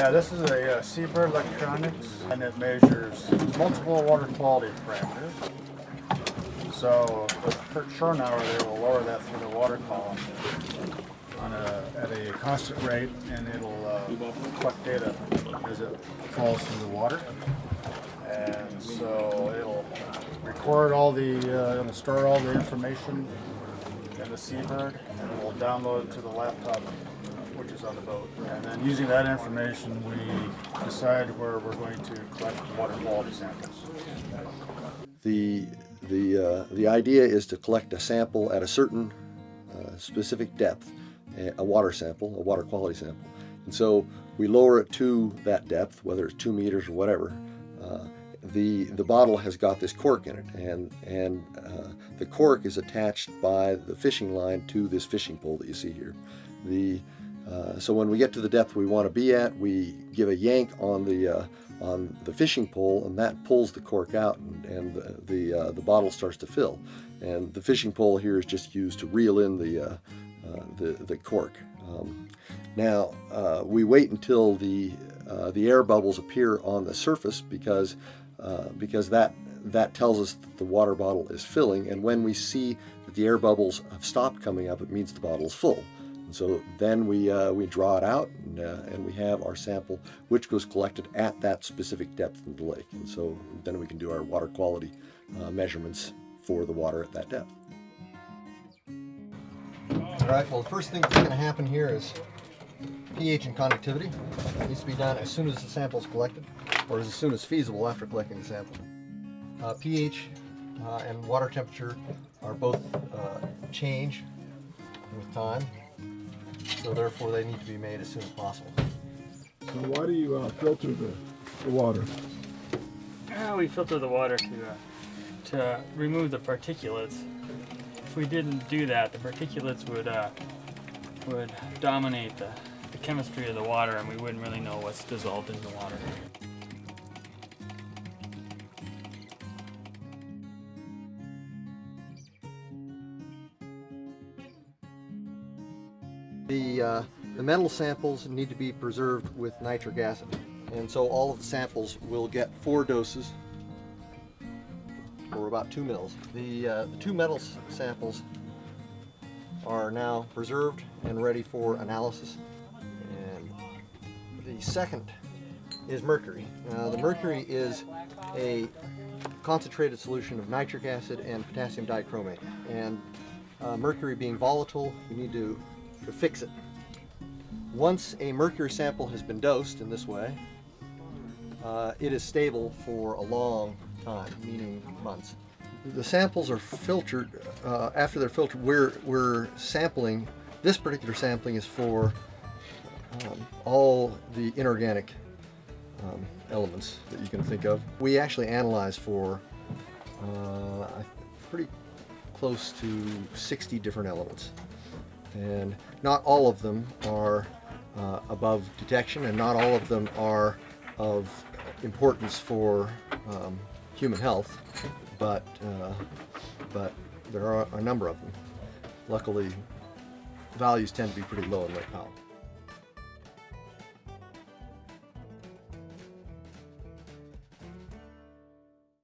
Yeah, this is a uh, Seabird Electronics, and it measures multiple water quality parameters. So per churn hour, they will lower that through the water column on a, at a constant rate, and it'll uh, collect data as it falls through the water. And so it'll record all the, uh, it'll store all the information in the Seabird, and it will download it to the laptop, which is on the boat. And then using that information, we decide where we're going to collect water quality samples. The, the, uh, the idea is to collect a sample at a certain uh, specific depth, a a water sample, a water quality sample. And so we lower it to that depth, whether it's two meters or whatever. Uh, the, the bottle has got this cork in it, and, and uh, the cork is attached by the fishing line to this fishing pole that you see here. The, uh, so when we get to the depth we want to be at, we give a yank on the uh, on the fishing pole, and that pulls the cork out, and, and the the, uh, the bottle starts to fill. And the fishing pole here is just used to reel in the uh, uh, the, the cork. Um, now we wait until the the air bubbles appear on the surface because because that that tells us that the water bottle is filling, and when we see that the air bubbles have stopped coming up, it means the bottle is full. And so then we, uh, we draw it out and, uh, and we have our sample which was collected at that specific depth in the lake. And so then we can do our water quality uh, measurements for the water at that depth. All right, well the first thing that's going to happen here is pH and conductivity. It needs to be done as soon as the sample is collected or as soon as feasible after collecting the sample. Uh, pH uh, and water temperature are both uh, change with time so therefore they need to be made as soon as possible. So why do you uh, filter the, the water? Uh, we filter the water to uh, to remove the particulates. If we didn't do that, the particulates would uh, would dominate the, the chemistry of the water, and we wouldn't really know what's dissolved in the water. The, uh, the metal samples need to be preserved with nitric acid. And so all of the samples will get four doses or about two mils. The, uh, the two metal samples are now preserved and ready for analysis. And the second is mercury. Now the mercury is a concentrated solution of nitric acid and potassium dichromate. And uh, mercury being volatile, you need to to fix it. Once a mercury sample has been dosed in this way, uh, it is stable for a long time, meaning months. The samples are filtered, uh, after they're filtered, we're, we're sampling, this particular sampling is for um, all the inorganic um, elements that you can think of. We actually analyze for uh, pretty close to 60 different elements and not all of them are uh, above detection and not all of them are of importance for um, human health but uh, but there are a number of them. Luckily values tend to be pretty low in Lake Powell